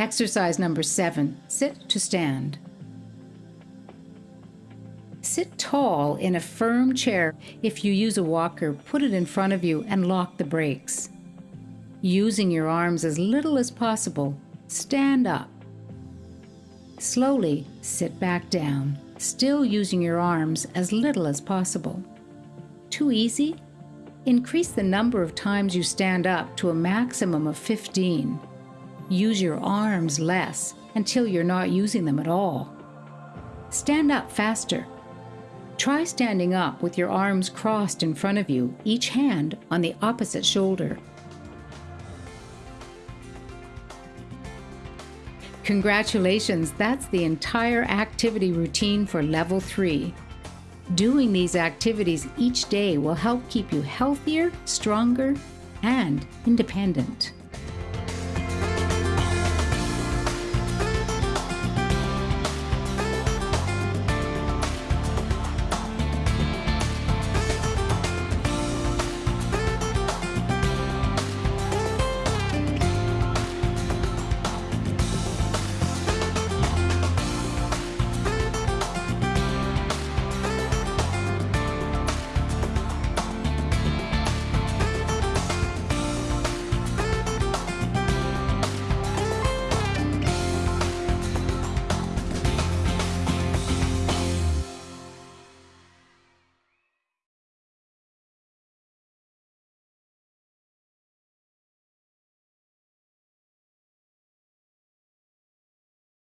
Exercise number seven sit to stand. Sit tall in a firm chair. If you use a walker, put it in front of you and lock the brakes. Using your arms as little as possible, stand up. Slowly sit back down, still using your arms as little as possible. Too easy? Increase the number of times you stand up to a maximum of 15. Use your arms less until you're not using them at all. Stand up faster. Try standing up with your arms crossed in front of you, each hand on the opposite shoulder. Congratulations, that's the entire activity routine for level 3. Doing these activities each day will help keep you healthier, stronger, and independent.